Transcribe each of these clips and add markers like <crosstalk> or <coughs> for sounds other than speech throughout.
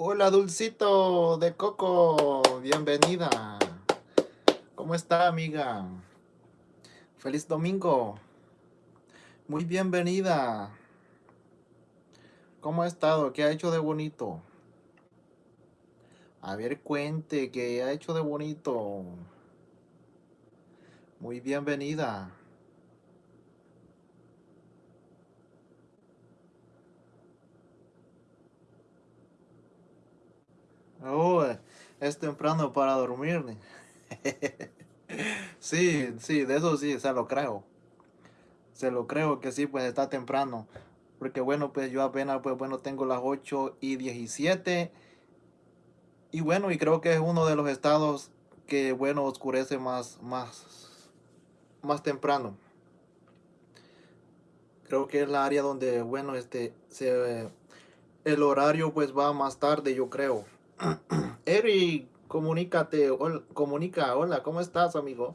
Hola, Dulcito de Coco, bienvenida. ¿Cómo está, amiga? Feliz domingo. Muy bienvenida. ¿Cómo ha estado? ¿Qué ha hecho de bonito? A ver, cuente, ¿qué ha hecho de bonito? Muy bienvenida. Oh, es temprano para dormir. <laughs> sí, sí, de eso sí, se lo creo. Se lo creo que sí, pues está temprano. Porque bueno, pues yo apenas, pues bueno, tengo las 8 y 17. Y bueno, y creo que es uno de los estados que, bueno, oscurece más, más, más temprano. Creo que es la área donde, bueno, este, se, el horario pues va más tarde, yo creo. <clears throat> Eric, comunícate, comunica, hola, ¿cómo estás, amigo?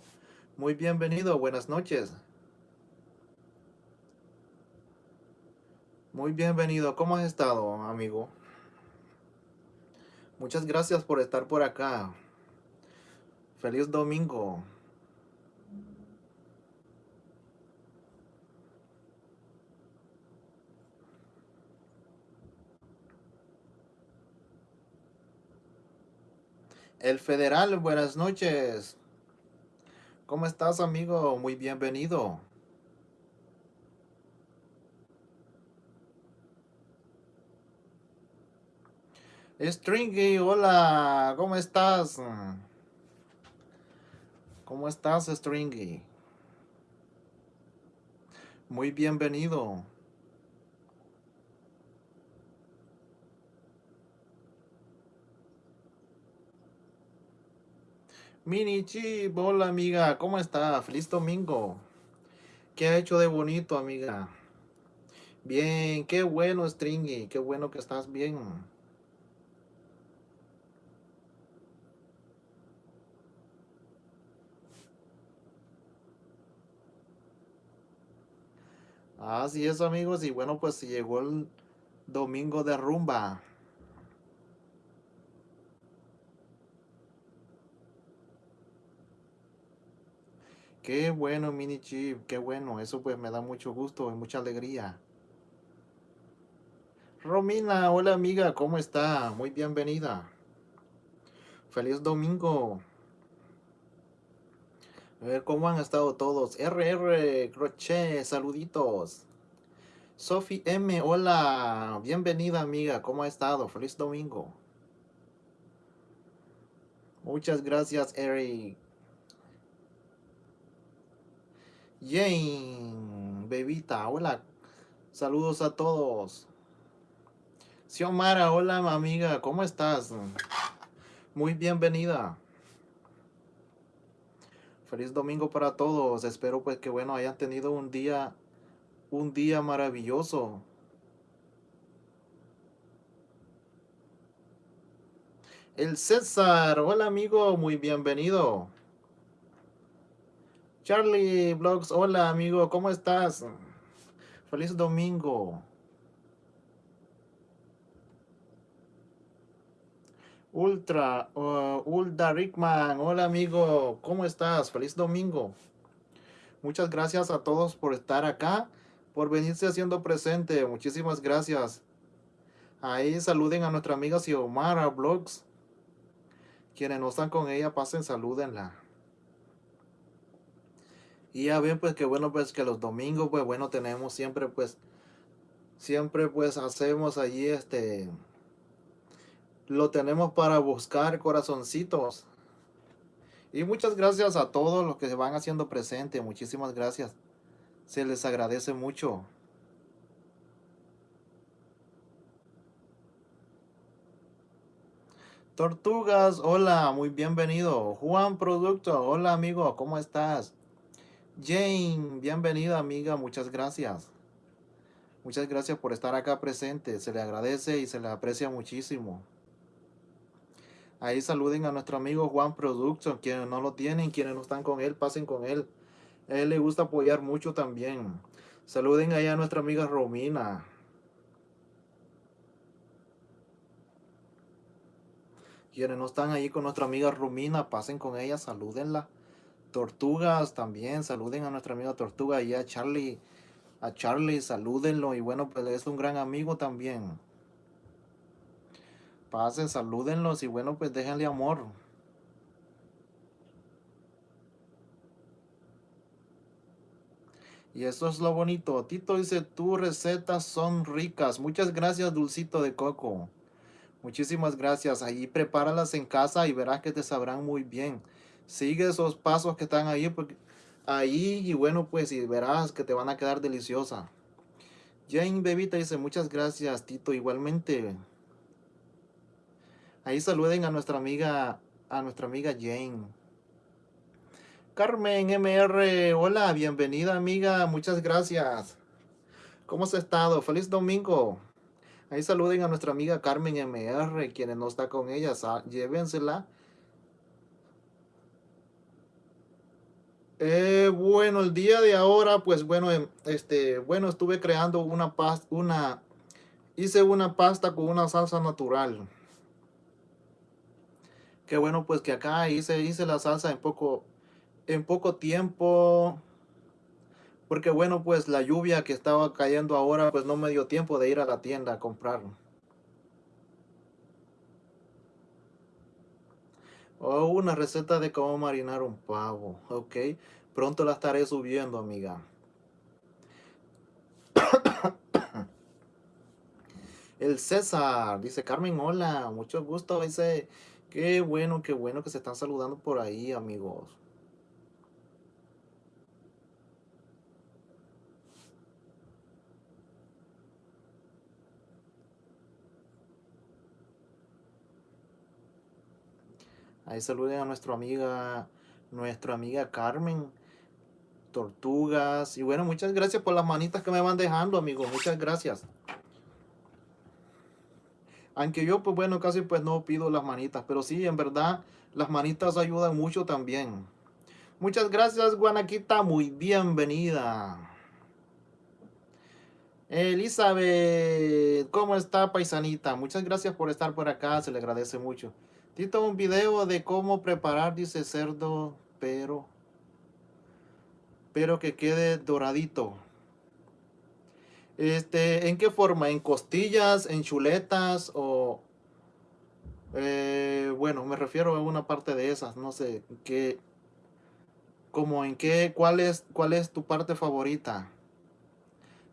Muy bienvenido, buenas noches. Muy bienvenido, ¿cómo has estado, amigo? Muchas gracias por estar por acá. Feliz domingo. El Federal, buenas noches. ¿Cómo estás, amigo? Muy bienvenido. Stringy, hola, ¿cómo estás? ¿Cómo estás, Stringy? Muy bienvenido. Mini Chip, hola amiga, ¿cómo está? Feliz domingo. ¿Qué ha hecho de bonito, amiga? Bien, qué bueno, Stringy, qué bueno que estás bien. Así es, amigos, y bueno, pues llegó el domingo de rumba. Qué bueno, Mini Chip, qué bueno. Eso pues me da mucho gusto y mucha alegría. Romina, hola amiga, ¿cómo está? Muy bienvenida. Feliz domingo. A ver cómo han estado todos. RR, Crochet, saluditos. Sophie M, hola. Bienvenida amiga, ¿cómo ha estado? Feliz domingo. Muchas gracias, Eric. Jane, bebita, hola. Saludos a todos. Xiomara, hola amiga, ¿cómo estás? Muy bienvenida. Feliz domingo para todos. Espero pues que bueno hayan tenido un día, un día maravilloso. El César, hola amigo, muy bienvenido. Charlie Vlogs, hola amigo, ¿cómo estás? Feliz domingo. Ultra, uh, Ulda Rickman, hola amigo, ¿cómo estás? Feliz domingo. Muchas gracias a todos por estar acá, por venirse haciendo presente. Muchísimas gracias. Ahí saluden a nuestra amiga Xiomara Vlogs. Quienes no están con ella, pasen, salúdenla. Y ya ven pues que bueno pues que los domingos pues bueno tenemos siempre pues siempre pues hacemos allí este lo tenemos para buscar corazoncitos. Y muchas gracias a todos los que se van haciendo presente. Muchísimas gracias. Se les agradece mucho. Tortugas, hola, muy bienvenido. Juan Producto, hola amigo, ¿cómo estás? Jane, bienvenida amiga, muchas gracias. Muchas gracias por estar acá presente, se le agradece y se le aprecia muchísimo. Ahí saluden a nuestro amigo Juan Production, quienes no lo tienen, quienes no están con él, pasen con él. A él le gusta apoyar mucho también. Saluden ahí a nuestra amiga Romina. Quienes no están ahí con nuestra amiga Rumina, pasen con ella, salúdenla. Tortugas también, saluden a nuestra amiga Tortuga y a Charlie. A Charlie, salúdenlo. Y bueno, pues es un gran amigo también. Pasen, salúdenlos y bueno, pues déjenle amor. Y eso es lo bonito. Tito dice, tus recetas son ricas. Muchas gracias, Dulcito de Coco. Muchísimas gracias. Ahí prepáralas en casa y verás que te sabrán muy bien. Sigue esos pasos que están ahí, ahí y bueno, pues y verás que te van a quedar deliciosa. Jane Bebita dice, muchas gracias, Tito. Igualmente. Ahí saluden a nuestra amiga, a nuestra amiga Jane. Carmen MR, hola, bienvenida amiga, muchas gracias. ¿Cómo has estado? Feliz domingo. Ahí saluden a nuestra amiga Carmen MR, quienes no está con ella, llévensela. Eh, bueno, el día de ahora, pues bueno, em, este, bueno, estuve creando una pasta, una, hice una pasta con una salsa natural. Qué bueno, pues que acá hice, hice la salsa en poco, en poco tiempo. Porque bueno, pues la lluvia que estaba cayendo ahora, pues no me dio tiempo de ir a la tienda a comprarlo. Oh, una receta de cómo marinar un pavo. Ok. Pronto la estaré subiendo, amiga. <coughs> El César, dice Carmen, hola, mucho gusto. Dice, qué bueno, qué bueno que se están saludando por ahí, amigos. Ahí saluden a nuestra amiga, nuestra amiga Carmen. Tortugas. Y bueno, muchas gracias por las manitas que me van dejando, amigos. Muchas gracias. Aunque yo, pues bueno, casi pues no pido las manitas. Pero sí, en verdad, las manitas ayudan mucho también. Muchas gracias, Guanaquita. Muy bienvenida. Elizabeth, ¿cómo está, paisanita? Muchas gracias por estar por acá. Se le agradece mucho. Tito, un video de cómo preparar, dice cerdo, pero, pero que quede doradito. Este, ¿en qué forma? ¿En costillas, en chuletas o...? Eh, bueno, me refiero a una parte de esas, no sé, qué... Como en qué, cuál es, cuál es tu parte favorita?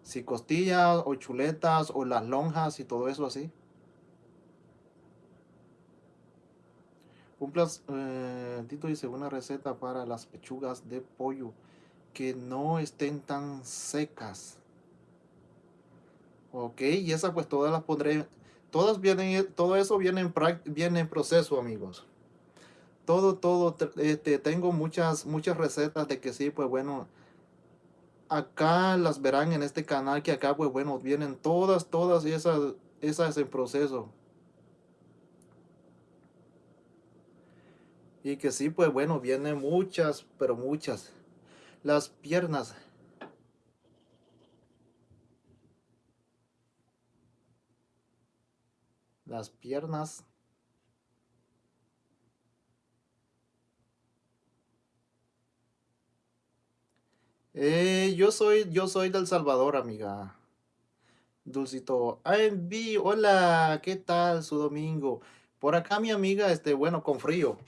Si costillas o chuletas o las lonjas y todo eso así. Un eh, Tito dice una receta para las pechugas de pollo que no estén tan secas. Ok, y esa pues todas las pondré, todas vienen, todo eso viene en, viene en proceso amigos. Todo, todo, este, tengo muchas, muchas recetas de que sí, pues bueno, acá las verán en este canal que acá pues bueno, vienen todas, todas esas, esas en proceso. Y que sí, pues bueno, vienen muchas, pero muchas. Las piernas. Las piernas. Eh, yo soy, yo soy del Salvador, amiga. Dulcito. Hola, ¿qué tal su domingo? Por acá mi amiga, este, bueno, con frío.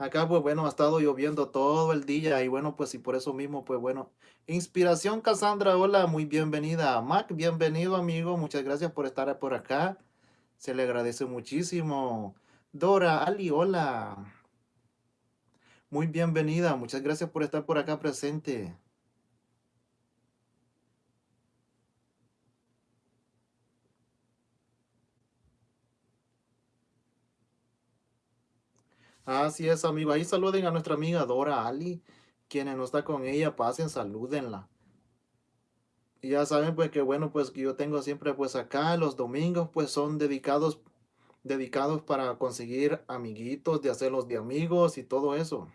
Acá, pues bueno, ha estado lloviendo todo el día y bueno, pues y por eso mismo, pues bueno. Inspiración Cassandra, hola, muy bienvenida. Mac, bienvenido amigo, muchas gracias por estar por acá. Se le agradece muchísimo. Dora, Ali, hola. Muy bienvenida, muchas gracias por estar por acá presente. Así es, amigo. Ahí saluden a nuestra amiga Dora Ali, quienes no está con ella, pasen, salúdenla. Y ya saben, pues, que bueno, pues, que yo tengo siempre, pues, acá los domingos, pues, son dedicados, dedicados para conseguir amiguitos, de hacerlos de amigos y todo eso.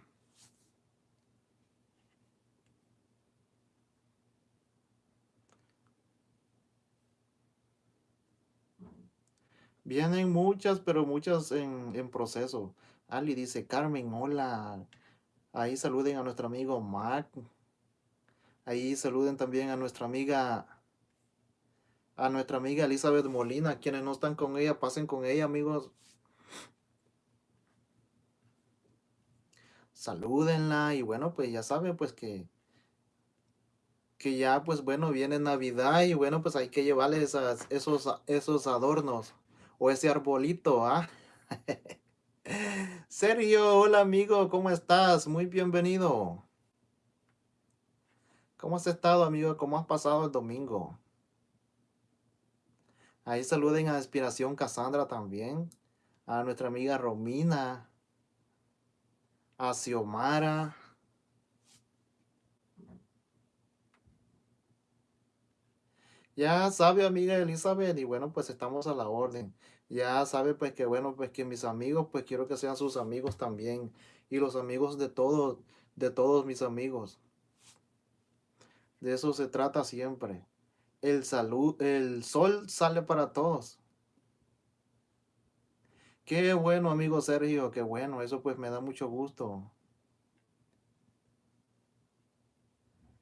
Vienen muchas, pero muchas en, en proceso. Ali dice, Carmen, hola. Ahí saluden a nuestro amigo Mac. Ahí saluden también a nuestra amiga, a nuestra amiga Elizabeth Molina. Quienes no están con ella, pasen con ella, amigos. Salúdenla y bueno, pues ya saben, pues que que ya pues bueno, viene Navidad y bueno, pues hay que llevarles esas, esos, esos adornos o ese arbolito, ¿ah? <laughs> Sergio, hola amigo, ¿cómo estás? Muy bienvenido. ¿Cómo has estado, amigo? ¿Cómo has pasado el domingo? Ahí saluden a Inspiración Cassandra también, a nuestra amiga Romina, a Xiomara, Ya sabe, amiga Elizabeth, y bueno, pues estamos a la orden. Ya sabe, pues que bueno, pues que mis amigos, pues quiero que sean sus amigos también. Y los amigos de todos, de todos mis amigos. De eso se trata siempre. El salud, el sol sale para todos. Qué bueno, amigo Sergio, qué bueno, eso pues me da mucho gusto.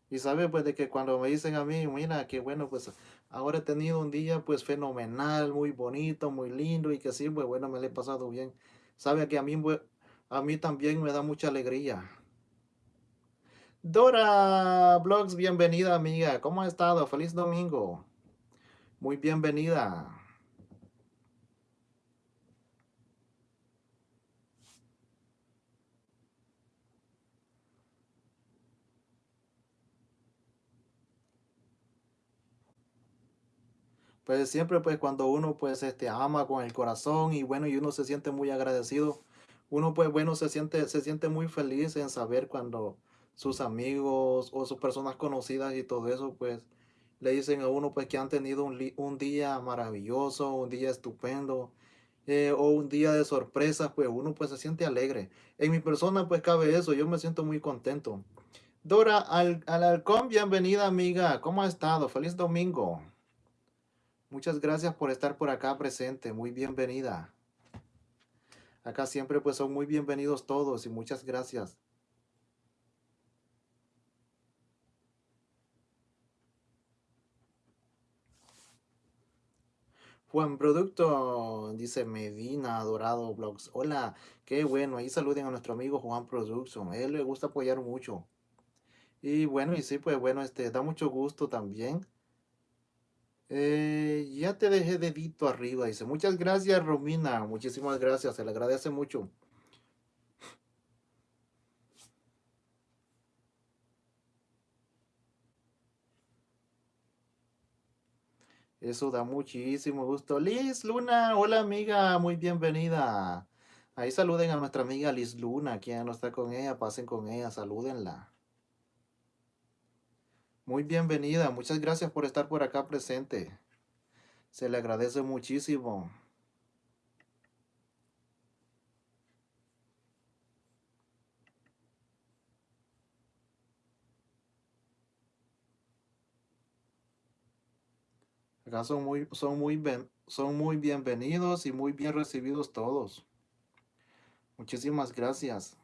Y sabe pues de que cuando me dicen a mí, mira, qué bueno, pues ahora he tenido un día pues fenomenal, muy bonito, muy lindo y que sí, pues bueno, me lo he pasado bien. Sabe que a mí, a mí también me da mucha alegría. Dora Blogs, bienvenida amiga, ¿cómo ha estado? Feliz domingo. Muy bienvenida. Pues siempre pues cuando uno pues este ama con el corazón y bueno y uno se siente muy agradecido, uno pues bueno se siente se siente muy feliz en saber cuando sus amigos o sus personas conocidas y todo eso pues le dicen a uno pues que han tenido un, un día maravilloso, un día estupendo eh, o un día de sorpresa, pues uno pues se siente alegre. En mi persona pues cabe eso, yo me siento muy contento. Dora al, al halcón, bienvenida amiga, ¿cómo ha estado? Feliz domingo. Muchas gracias por estar por acá presente. Muy bienvenida. Acá siempre pues son muy bienvenidos todos y muchas gracias. Juan Producto, dice Medina, Dorado Blogs. Hola, qué bueno. Ahí saluden a nuestro amigo Juan Production. Él le gusta apoyar mucho. Y bueno, y sí, pues bueno, este, da mucho gusto también eh, ya te dejé dedito arriba. Dice, muchas gracias, Romina. Muchísimas gracias. Se le agradece mucho. Eso da muchísimo gusto. Liz Luna, hola amiga, muy bienvenida. Ahí saluden a nuestra amiga Liz Luna, quien no está con ella, pasen con ella, salúdenla. Muy bienvenida, muchas gracias por estar por acá presente. Se le agradece muchísimo. Acá son muy, son, muy son muy bienvenidos y muy bien recibidos todos. Muchísimas gracias.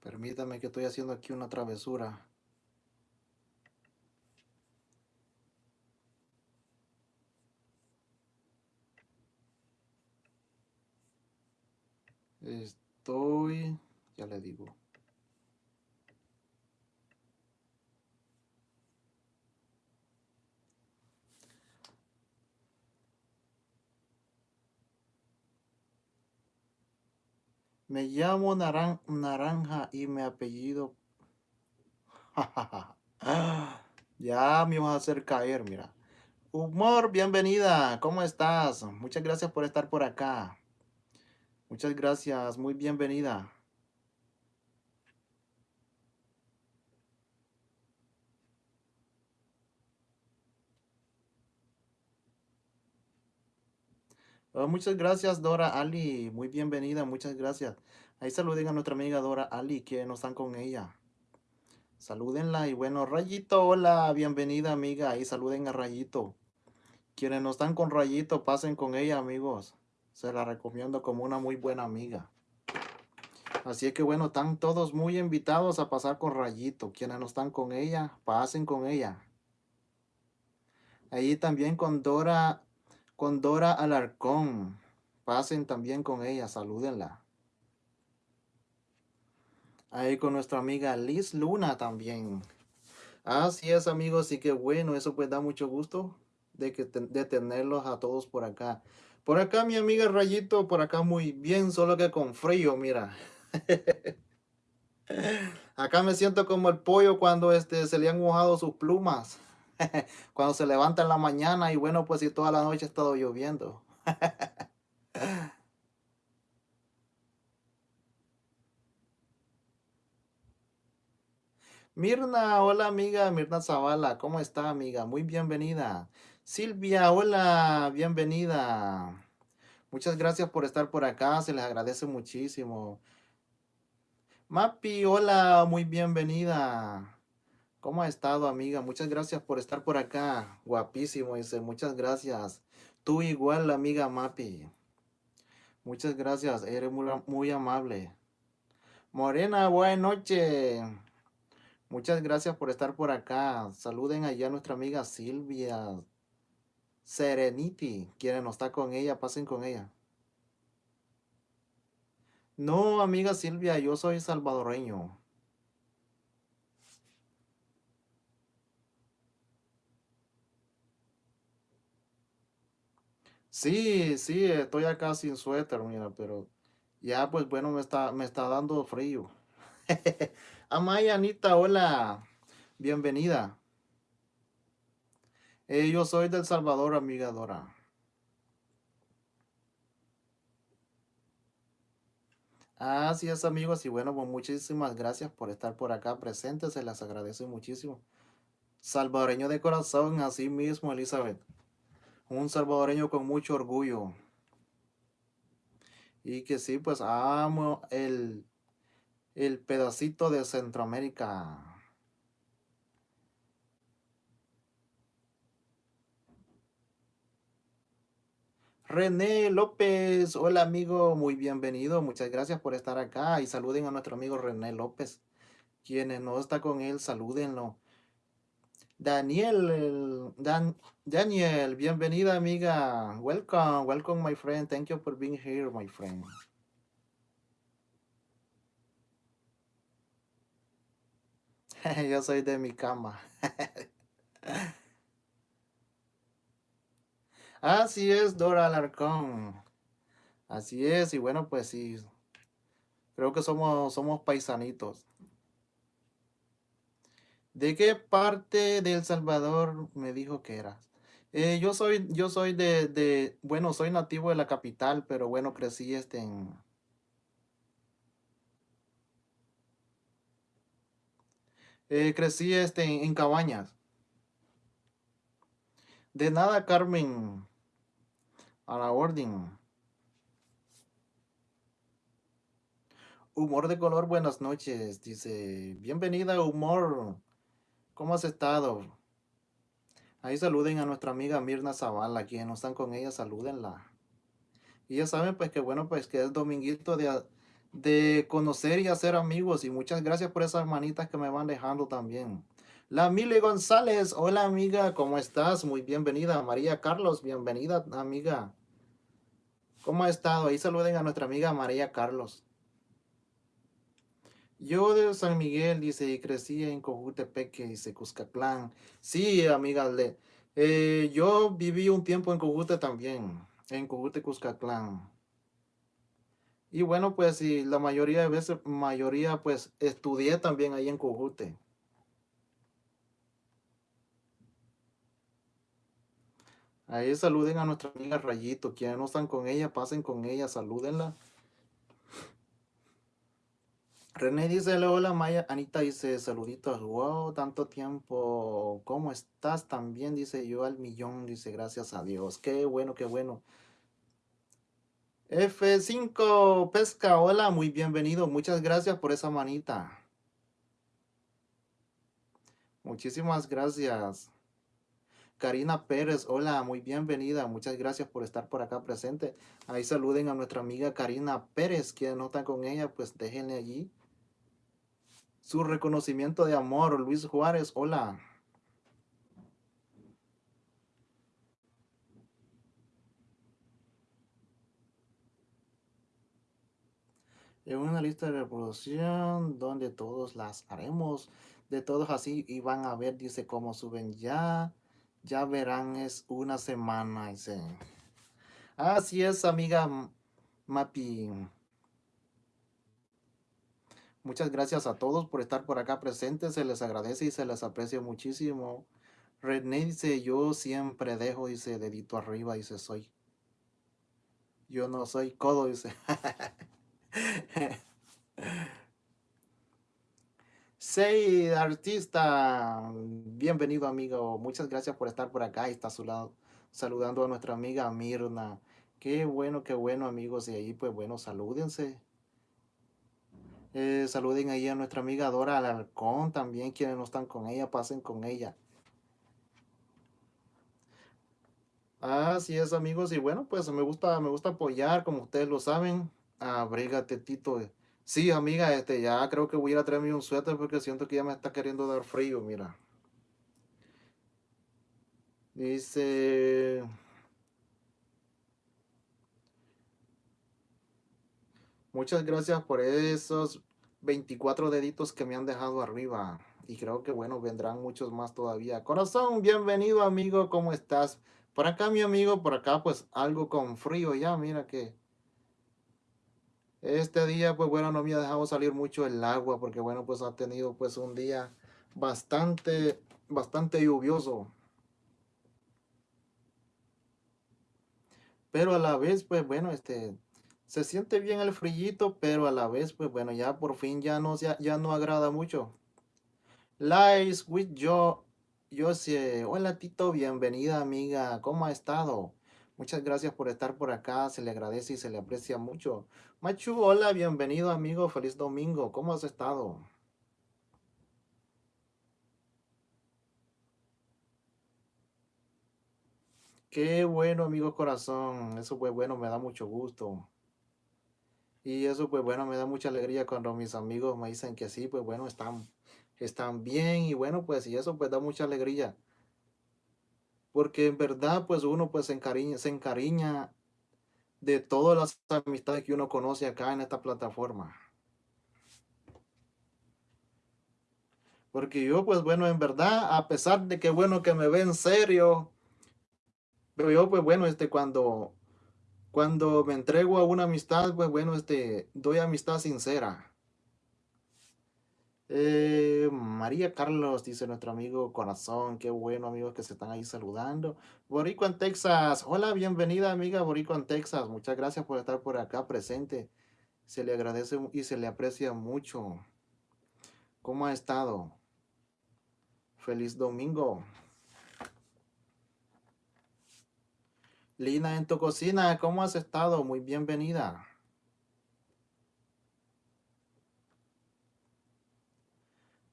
Permítame que estoy haciendo aquí una travesura. Estoy, ya le digo. Me llamo Naran Naranja y mi apellido... <laughs> ya me vas a hacer caer, mira. Humor, bienvenida. ¿Cómo estás? Muchas gracias por estar por acá. Muchas gracias. Muy bienvenida. Oh, muchas gracias, Dora Ali. Muy bienvenida, muchas gracias. Ahí saluden a nuestra amiga Dora Ali, que no están con ella. Salúdenla y bueno, Rayito, hola, bienvenida amiga. Ahí saluden a Rayito. Quienes no están con Rayito, pasen con ella, amigos. Se la recomiendo como una muy buena amiga. Así es que bueno, están todos muy invitados a pasar con Rayito. Quienes no están con ella, pasen con ella. Ahí también con Dora con Dora Alarcón. Pasen también con ella, salúdenla. Ahí con nuestra amiga Liz Luna también. Así es, amigos, y qué bueno, eso pues da mucho gusto de, que, de tenerlos a todos por acá. Por acá mi amiga Rayito, por acá muy bien, solo que con frío, mira. <laughs> acá me siento como el pollo cuando este, se le han mojado sus plumas. <laughs> Cuando se levanta en la mañana y bueno, pues si toda la noche ha estado lloviendo. <laughs> Mirna, hola amiga, Mirna Zavala, ¿cómo está amiga? Muy bienvenida. Silvia, hola, bienvenida. Muchas gracias por estar por acá, se les agradece muchísimo. Mapi, hola, muy bienvenida. ¿Cómo ha estado, amiga? Muchas gracias por estar por acá. Guapísimo, dice. Muchas gracias. Tú igual, amiga Mapi. Muchas gracias. Eres muy, amable. Morena, buenas noches. Muchas gracias por estar por acá. Saluden allá a nuestra amiga Silvia. Serenity. Quieren no está con ella, pasen con ella. No, amiga Silvia, yo soy salvadoreño. Sí, sí, estoy acá sin suéter, mira, pero ya pues bueno, me está, me está dando frío. <laughs> Amaya, Anita, hola, bienvenida. Eh, yo soy del Salvador, amiga Dora. Así es, amigos, y bueno, pues muchísimas gracias por estar por acá presentes, se las agradece muchísimo. Salvadoreño de corazón, así mismo, Elizabeth un salvadoreño con mucho orgullo. Y que sí, pues amo el, el pedacito de Centroamérica. René López, hola amigo, muy bienvenido, muchas gracias por estar acá y saluden a nuestro amigo René López. Quienes no está con él, salúdenlo. Daniel, Dan, Daniel, bienvenida amiga. Welcome, welcome my friend. Thank you for being here, my friend. <laughs> Yo soy de mi cama. <laughs> Así es, Dora Alarcón. Así es, y bueno, pues sí. Creo que somos, somos paisanitos. ¿De qué parte de El Salvador me dijo que eras? Eh, yo soy, yo soy de, de, bueno, soy nativo de la capital, pero bueno, crecí este en... Eh, crecí este en, Cabañas. De nada, Carmen. A la orden. Humor de color, buenas noches. Dice, bienvenida, Humor. ¿Cómo has estado? Ahí saluden a nuestra amiga Mirna Zavala, quienes no están con ella, salúdenla. Y ya saben pues que bueno, pues que es dominguito de, de conocer y hacer amigos. Y muchas gracias por esas manitas que me van dejando también. La Mile González, hola amiga, ¿cómo estás? Muy bienvenida. María Carlos, bienvenida amiga. ¿Cómo ha estado? Ahí saluden a nuestra amiga María Carlos. Yo de San Miguel, dice, y crecí en Cojutepeque, dice, Cuscatlán. Sí, amiga, eh, yo viví un tiempo en Cojute también, en Cojute, Cuscatlán. Y bueno, pues sí, la mayoría de veces, mayoría pues estudié también ahí en Cujute. Ahí saluden a nuestra amiga Rayito. Quienes no están con ella, pasen con ella, salúdenla. René dice, hola Maya. Anita dice, saluditos. Wow, tanto tiempo. ¿Cómo estás? También dice yo al millón. Dice, gracias a Dios. Qué bueno, qué bueno. F5 Pesca, hola, muy bienvenido. Muchas gracias por esa manita. Muchísimas gracias. Karina Pérez, hola, muy bienvenida. Muchas gracias por estar por acá presente. Ahí saluden a nuestra amiga Karina Pérez, quien no está con ella, pues déjenle allí su reconocimiento de amor. Luis Juárez, hola. En una lista de reproducción donde todos las haremos. De todos así y van a ver, dice, cómo suben ya. Ya verán, es una semana, dice. Así es, amiga Mapi. Muchas gracias a todos por estar por acá presentes. Se les agradece y se les aprecia muchísimo. René dice, yo siempre dejo, dice, dedito arriba, dice, soy. Yo no soy codo, dice. <laughs> Sei artista, bienvenido amigo, muchas gracias por estar por acá y está a su lado saludando a nuestra amiga Mirna. Qué bueno, qué bueno amigos y ahí pues bueno, salúdense. Eh, saluden ahí a nuestra amiga Dora Alarcón también, quienes no están con ella, pasen con ella. Así es amigos y bueno pues me gusta, me gusta apoyar como ustedes lo saben. Abrígate Tito. Sí, amiga, este, ya creo que voy a ir a traerme un suéter porque siento que ya me está queriendo dar frío, mira. Dice... Muchas gracias por esos 24 deditos que me han dejado arriba. Y creo que, bueno, vendrán muchos más todavía. Corazón, bienvenido, amigo. ¿Cómo estás? Por acá, mi amigo, por acá, pues, algo con frío ya. Mira que este día, pues, bueno, no me ha dejado salir mucho el agua. Porque, bueno, pues, ha tenido, pues, un día bastante, bastante lluvioso. Pero a la vez, pues, bueno, este se siente bien el frillito, pero a la vez, pues bueno, ya por fin ya no, ya, ya no agrada mucho. Lies with yo, yo sé, hola Tito, bienvenida amiga, ¿cómo ha estado? Muchas gracias por estar por acá, se le agradece y se le aprecia mucho. Machu, hola, bienvenido amigo, feliz domingo, ¿cómo has estado? Qué bueno, amigo corazón, eso fue bueno, me da mucho gusto. Y eso, pues bueno, me da mucha alegría cuando mis amigos me dicen que sí, pues bueno, están, están bien y bueno, pues y eso pues da mucha alegría. Porque en verdad, pues uno pues se encariña, se encariña de todas las amistades que uno conoce acá en esta plataforma. Porque yo, pues bueno, en verdad, a pesar de que bueno que me ven serio, pero yo, pues bueno, este, cuando cuando me entrego a una amistad, pues bueno, este, doy amistad sincera. Eh, María Carlos, dice nuestro amigo Corazón, qué bueno amigos que se están ahí saludando. Borico en Texas, hola, bienvenida amiga Borico en Texas, muchas gracias por estar por acá presente. Se le agradece y se le aprecia mucho. ¿Cómo ha estado? Feliz domingo. Lina en tu cocina, ¿cómo has estado? Muy bienvenida.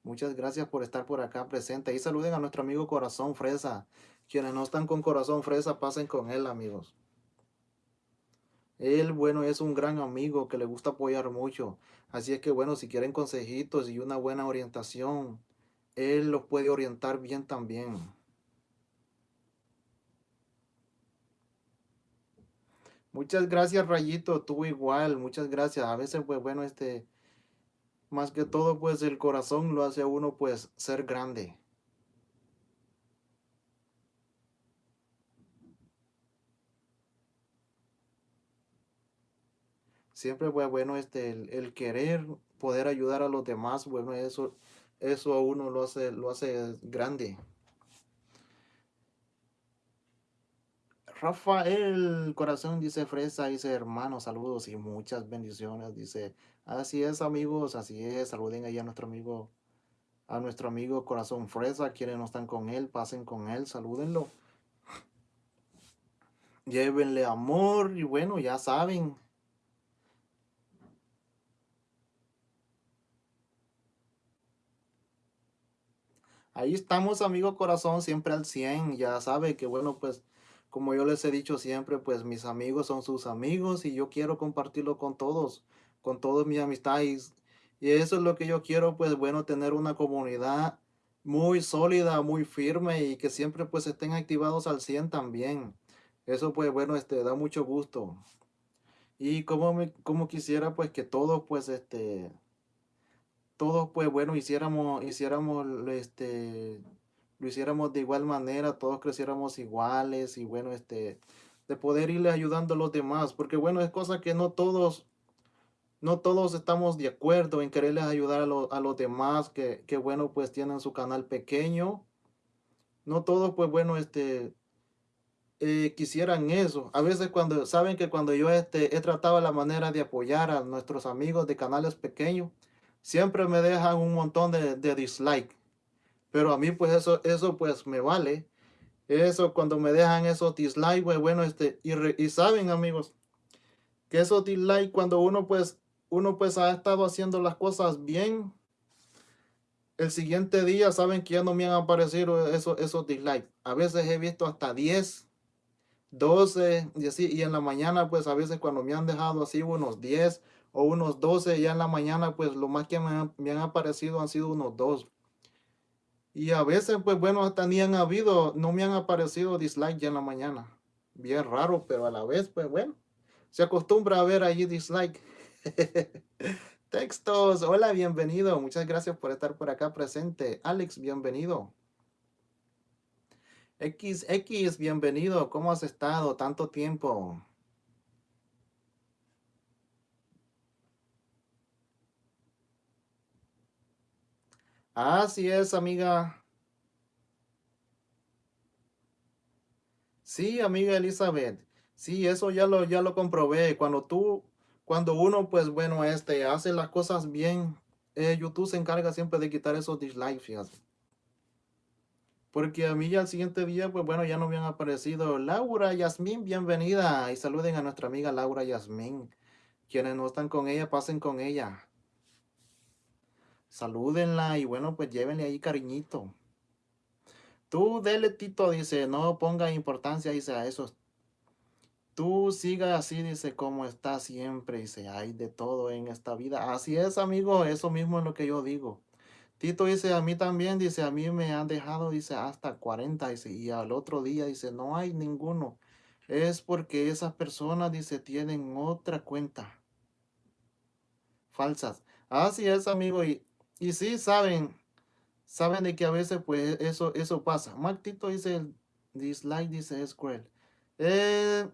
Muchas gracias por estar por acá presente. Y saluden a nuestro amigo Corazón Fresa. Quienes no están con Corazón Fresa, pasen con él, amigos. Él, bueno, es un gran amigo que le gusta apoyar mucho. Así es que, bueno, si quieren consejitos y una buena orientación, él los puede orientar bien también. Muchas gracias, Rayito, tú igual, muchas gracias. A veces, pues bueno, este, más que todo, pues el corazón lo hace a uno, pues, ser grande. Siempre pues bueno este el, el querer poder ayudar a los demás, bueno, eso eso a uno lo hace lo hace grande. Rafael Corazón dice Fresa, dice hermano, saludos y muchas bendiciones. Dice, así es amigos, así es. Saluden ahí a nuestro amigo, a nuestro amigo Corazón Fresa, quienes no están con él, pasen con él, salúdenlo. Llévenle amor y bueno, ya saben. Ahí estamos, amigo corazón, siempre al 100. Ya sabe que bueno, pues como yo les he dicho siempre, pues mis amigos son sus amigos y yo quiero compartirlo con todos, con todos mis amistades. Y eso es lo que yo quiero, pues bueno, tener una comunidad muy sólida, muy firme y que siempre pues estén activados al 100 también. Eso pues bueno, este da mucho gusto. Y como, me, quisiera pues que todos pues este, todos pues bueno, hiciéramos, hiciéramos este, lo hiciéramos de igual manera, todos creciéramos iguales y bueno, este, de poder irle ayudando a los demás, porque bueno, es cosa que no todos, no todos estamos de acuerdo en quererles ayudar a, a los demás, que, que, bueno, pues tienen su canal pequeño, no todos, pues bueno, este, eh, quisieran eso. A veces cuando, saben que cuando yo este, he tratado la manera de apoyar a nuestros amigos de canales pequeños, siempre me dejan un montón de, de dislike. Pero a mí pues eso, eso pues me vale. Eso cuando me dejan esos dislikes, pues bueno, este, y, y saben amigos, que esos dislikes cuando uno pues, uno pues ha estado haciendo las cosas bien, el siguiente día saben que ya no me han aparecido esos, esos dislikes. A veces he visto hasta 10, 12 y así, y en la mañana pues a veces cuando me han dejado así unos 10 o unos 12, ya en la mañana pues lo más que me han, me han aparecido han sido unos 2. Y a veces, pues bueno, hasta ni han habido, no me han aparecido dislike ya en la mañana. Bien raro, pero a la vez, pues bueno, se acostumbra a ver allí dislike. <laughs> Textos, hola, bienvenido. Muchas gracias por estar por acá presente. Alex, bienvenido. XX, bienvenido. ¿Cómo has estado tanto tiempo? Así es, amiga. Sí, amiga Elizabeth. Sí, eso ya lo, ya lo comprobé. Cuando tú, cuando uno, pues bueno, este, hace las cosas bien, eh, YouTube se encarga siempre de quitar esos dislikes. Porque a mí ya el siguiente día, pues bueno, ya no han aparecido. Laura, Yasmín, bienvenida. Y saluden a nuestra amiga Laura Yasmín. Quienes no están con ella, pasen con ella salúdenla y bueno, pues llévenle ahí cariñito. Tú dele Tito, dice, no ponga importancia, dice, a eso. Tú siga así, dice, como está siempre, dice, hay de todo en esta vida. Así es, amigo, eso mismo es lo que yo digo. Tito dice, a mí también, dice, a mí me han dejado, dice, hasta 40, dice, y al otro día, dice, no hay ninguno. Es porque esas personas, dice, tienen otra cuenta. Falsas. Así es, amigo, y y sí, saben, saben de que a veces pues eso, eso pasa. Martito dice, el dislike dice es. Eh,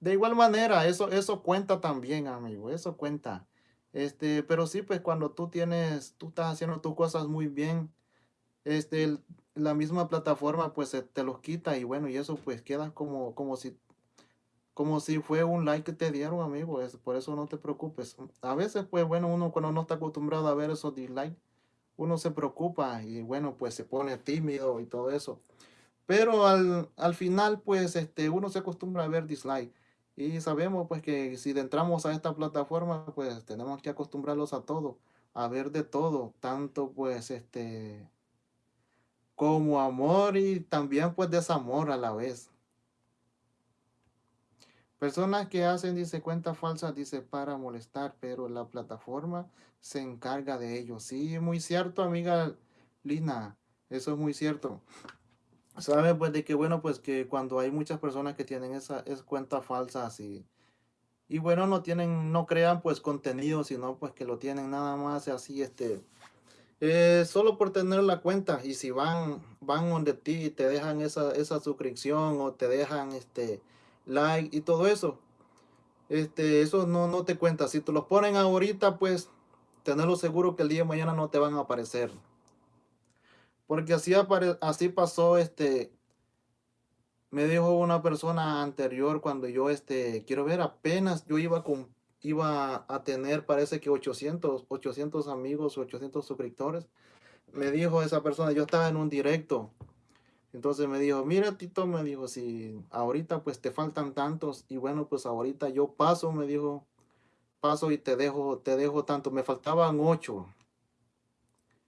de igual manera, eso, eso cuenta también, amigo, eso cuenta. Este, pero sí, pues cuando tú tienes, tú estás haciendo tus cosas muy bien, este, la misma plataforma pues te los quita y bueno, y eso pues queda como, como si como si fue un like que te dieron, amigo. Es, por eso no te preocupes. A veces, pues bueno, uno cuando no está acostumbrado a ver esos dislikes, uno se preocupa y bueno, pues se pone tímido y todo eso. Pero al, al final, pues este, uno se acostumbra a ver dislike. Y sabemos pues que si entramos a esta plataforma, pues tenemos que acostumbrarlos a todo, a ver de todo, tanto pues este como amor y también pues desamor a la vez. Personas que hacen, dice, cuentas falsas, dice, para molestar, pero la plataforma se encarga de ello. Sí, muy cierto, amiga Lina, eso es muy cierto. ¿Sabe? Pues de que, bueno, pues que cuando hay muchas personas que tienen esa es cuentas falsas y, y bueno, no tienen, no crean pues contenido, sino pues que lo tienen nada más así, este, eh, solo por tener la cuenta y si van, van donde ti y te dejan esa, esa suscripción o te dejan, este, like y todo eso. este, eso no, no te cuenta. Si te los ponen ahorita, pues, tenerlo seguro que el día de mañana no te van a aparecer. Porque así, así pasó, este, me dijo una persona anterior cuando yo, este, quiero ver, apenas yo iba con, iba a tener, parece que 800, 800 amigos, 800 suscriptores. Me dijo esa persona, yo estaba en un directo. Entonces me dijo, mira Tito, me dijo, si ahorita pues te faltan tantos y bueno, pues ahorita yo paso, me dijo, paso y te dejo, te dejo tanto. Me faltaban ocho.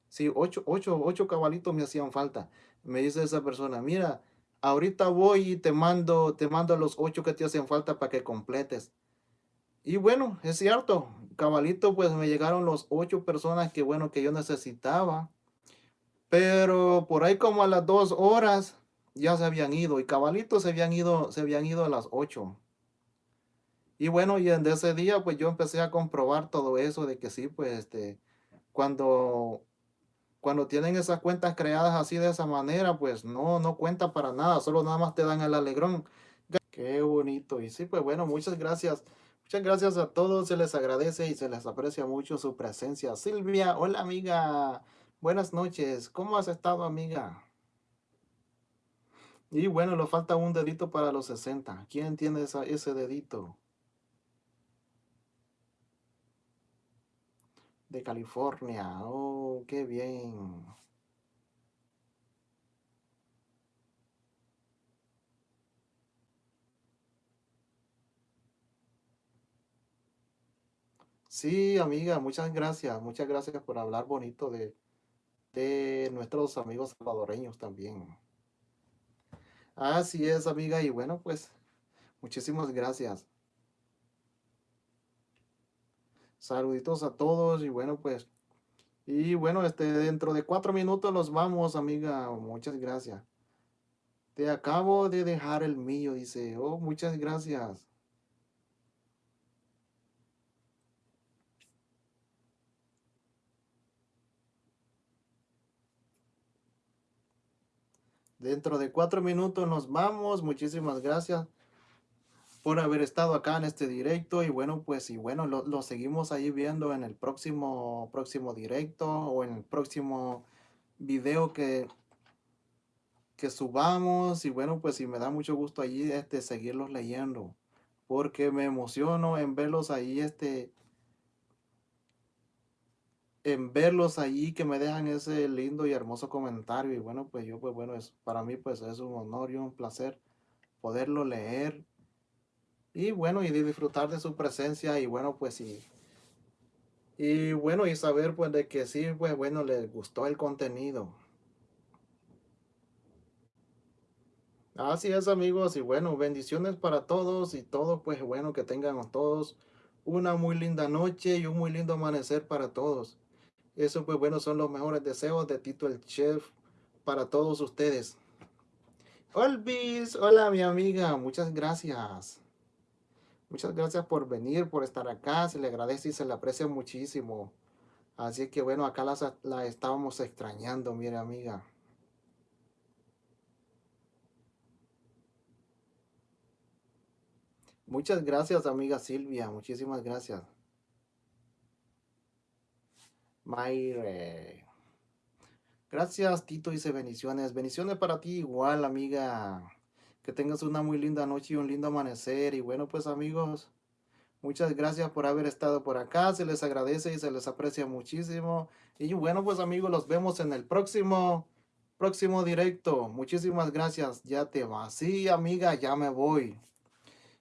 Sí, ocho, ocho, ocho cabalitos me hacían falta. Me dice esa persona, mira, ahorita voy y te mando, te mando los ocho que te hacen falta para que completes. Y bueno, es cierto, cabalito, pues me llegaron los ocho personas que bueno, que yo necesitaba. Pero por ahí como a las dos horas ya se habían ido y cabalitos se habían ido, se habían ido a las ocho. Y bueno, y en ese día pues yo empecé a comprobar todo eso de que sí, pues este, cuando cuando tienen esas cuentas creadas así de esa manera, pues no, no cuenta para nada, solo nada más te dan el alegrón. Qué bonito. Y sí, pues bueno, muchas gracias. Muchas gracias a todos, se les agradece y se les aprecia mucho su presencia. Silvia, hola amiga, buenas noches, ¿cómo has estado amiga? Y bueno, le falta un dedito para los 60. ¿Quién tiene ese dedito? de California. Oh, qué bien. Sí, amiga, muchas gracias. Muchas gracias por hablar bonito de, de nuestros amigos salvadoreños también. Así es, amiga. Y bueno, pues, muchísimas gracias. Saluditos a todos y bueno, pues, y bueno, este, dentro de cuatro minutos nos vamos, amiga. Muchas gracias. Te acabo de dejar el mío, dice. Oh, muchas gracias. Dentro de cuatro minutos nos vamos. Muchísimas gracias por haber estado acá en este directo y bueno pues y bueno lo, seguimos ahí viendo en el próximo próximo directo o en el próximo video que que subamos y bueno pues y me da mucho gusto allí este seguirlos leyendo porque me emociono en verlos ahí este en verlos allí que me dejan ese lindo y hermoso comentario y bueno pues yo pues bueno es para mí pues es un honor y un placer poderlo leer y bueno, y disfrutar de su presencia y bueno, pues sí. Y bueno, y saber pues de que sí, pues bueno, les gustó el contenido. Así es amigos y bueno, bendiciones para todos y todos pues bueno, que tengan todos una muy linda noche y un muy lindo amanecer para todos. Eso pues bueno, son los mejores deseos de Tito el Chef para todos ustedes. Olvis, hola mi amiga, muchas gracias. Muchas gracias por venir, por estar acá. Se le agradece y se le aprecia muchísimo. Así que bueno, acá la, la estábamos extrañando, mire amiga. Muchas gracias, amiga Silvia. Muchísimas gracias. Mayre. Gracias, Tito, dice bendiciones. Bendiciones para ti igual, amiga. Que tengas una muy linda noche y un lindo amanecer. Y bueno, pues amigos, muchas gracias por haber estado por acá. Se les agradece y se les aprecia muchísimo. Y bueno, pues amigos, los vemos en el próximo, próximo directo. Muchísimas gracias. Ya te vas. Sí, amiga, ya me voy.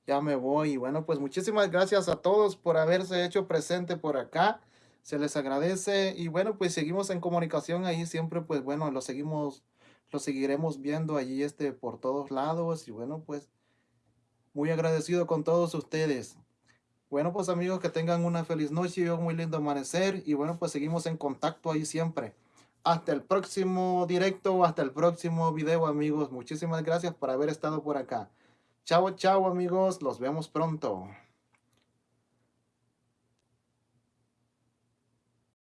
Ya me voy. Y bueno, pues muchísimas gracias a todos por haberse hecho presente por acá. Se les agradece. Y bueno, pues seguimos en comunicación ahí siempre. Pues bueno, lo seguimos lo seguiremos viendo allí este por todos lados y bueno pues muy agradecido con todos ustedes. Bueno pues amigos que tengan una feliz noche y un muy lindo amanecer y bueno pues seguimos en contacto ahí siempre. Hasta el próximo directo, hasta el próximo video amigos. Muchísimas gracias por haber estado por acá. Chao, chao amigos, los vemos pronto.